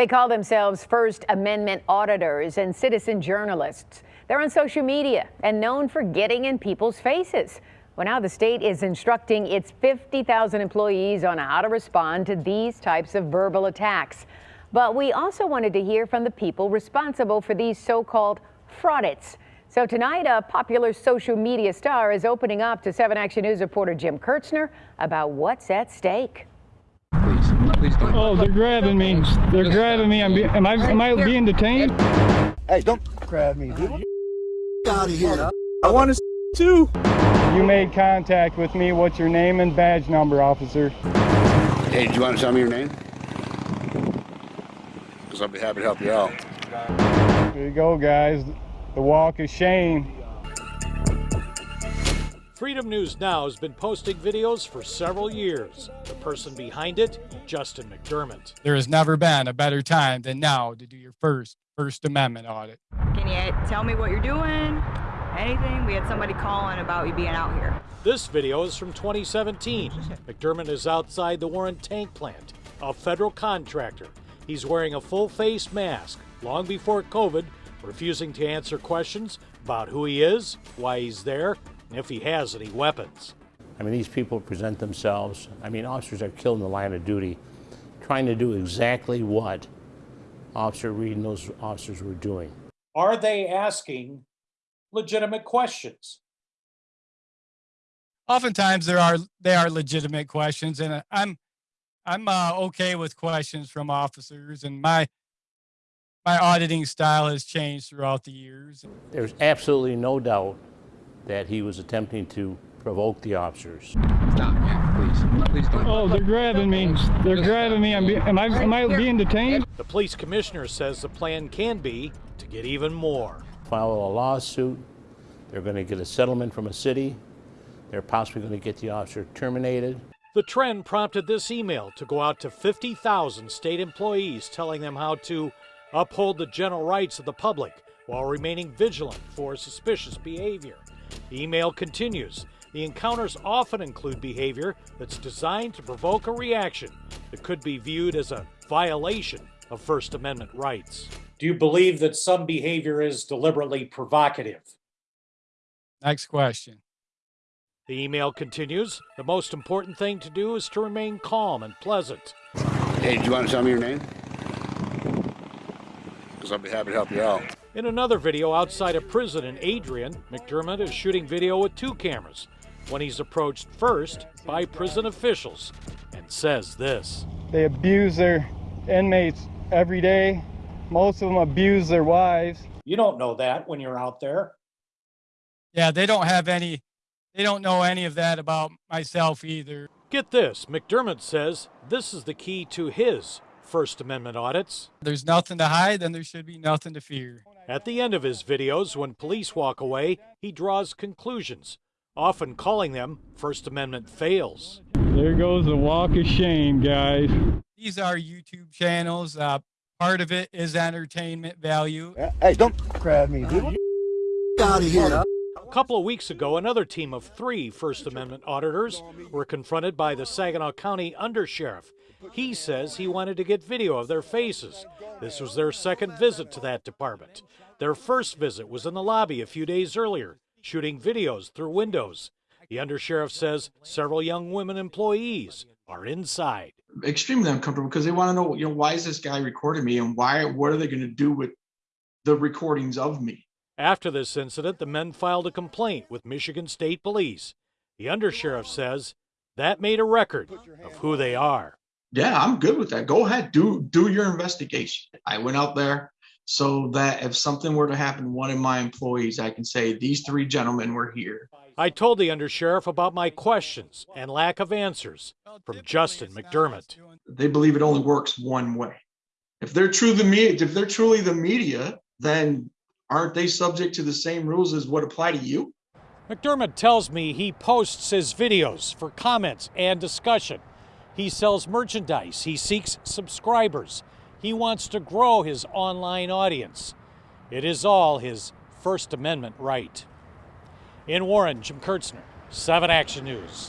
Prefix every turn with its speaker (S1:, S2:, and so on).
S1: They call themselves First Amendment auditors and citizen journalists. They're on social media and known for getting in people's faces. Well, now the state is instructing its 50,000 employees on how to respond to these types of verbal attacks. But we also wanted to hear from the people responsible for these so-called fraudits. So tonight, a popular social media star is opening up to 7 Action News reporter Jim Kiertzner about what's at stake.
S2: Please, please don't.
S3: Oh, they're grabbing me. They're grabbing me. I'm be, am I am I being detained?
S4: Hey, don't grab me, dude. Get out of here. I want to see too.
S3: You made contact with me. What's your name and badge number, officer?
S2: Hey, do you want to tell me your name? Because I'll be happy to help you out.
S3: Here you go, guys. The walk of shame.
S5: Freedom News Now has been posting videos for several years. The person behind it, Justin McDermott.
S6: There has never been a better time than now to do your first First Amendment audit.
S7: Can you tell me what you're doing? Anything? We had somebody calling about you being out here.
S5: This video is from 2017. McDermott is outside the Warren Tank Plant, a federal contractor. He's wearing a full face mask long before COVID, refusing to answer questions about who he is, why he's there, and if he has any weapons.
S8: I mean, these people present themselves. I mean, officers are killed in the line of duty trying to do exactly what Officer Reed and those officers were doing.
S5: Are they asking legitimate questions?
S6: Oftentimes there are they are legitimate questions, and uh, I'm I'm uh, okay with questions from officers, and my my auditing style has changed throughout the years.
S8: There's absolutely no doubt that he was attempting to provoke the officers.
S2: Stop, yeah, please. Please don't.
S3: Oh, they're grabbing me. They're grabbing me. I'm be, am I am I being detained?
S5: The police commissioner says the plan can be to get even more.
S8: File a lawsuit. They're going to get a settlement from a city. They're possibly going to get the officer terminated.
S5: The trend prompted this email to go out to 50,000 state employees telling them how to uphold the general rights of the public while remaining vigilant for suspicious behavior. The email continues. The encounters often include behavior that's designed to provoke a reaction that could be viewed as a violation of First Amendment rights. Do you believe that some behavior is deliberately provocative?
S6: Next question.
S5: The email continues. The most important thing to do is to remain calm and pleasant.
S2: Hey, do you want to tell me your name? Because I'd be happy to help you out.
S5: In another video outside a prison in Adrian, McDermott is shooting video with two cameras when he's approached first by prison officials and says this.
S3: They abuse their inmates every day. Most of them abuse their wives.
S5: You don't know that when you're out there.
S6: Yeah, they don't have any. They don't know any of that about myself either.
S5: Get this McDermott says this is the key to his First Amendment audits.
S6: There's nothing to hide, then there should be nothing to fear.
S5: At the end of his videos, when police walk away, he draws conclusions, often calling them First Amendment fails.
S3: There goes the walk of shame, guys.
S6: These are YouTube channels. Uh, part of it is entertainment value.
S4: Hey, don't grab me, dude. Get out of here.
S5: A couple of weeks ago, another team of three First Amendment auditors were confronted by the Saginaw County Undersheriff. He says he wanted to get video of their faces. This was their second visit to that department. Their first visit was in the lobby a few days earlier, shooting videos through windows. The undersheriff says several young women employees are inside.
S9: extremely uncomfortable because they want to know, you know, why is this guy recording me and why, what are they going to do with the recordings of me?
S5: After this incident, the men filed a complaint with Michigan State Police. The undersheriff says that made a record of who they are.
S9: Yeah, I'm good with that. Go ahead, do do your investigation. I went out there so that if something were to happen to one of my employees, I can say these three gentlemen were here.
S5: I told the undersheriff about my questions and lack of answers from Justin McDermott.
S9: They believe it only works one way. If they're true the media, if they're truly the media, then aren't they subject to the same rules as what apply to you?
S5: McDermott tells me he posts his videos for comments and discussion. He sells merchandise, he seeks subscribers, he wants to grow his online audience. It is all his First Amendment right. In Warren, Jim Kiertzner, 7 Action News.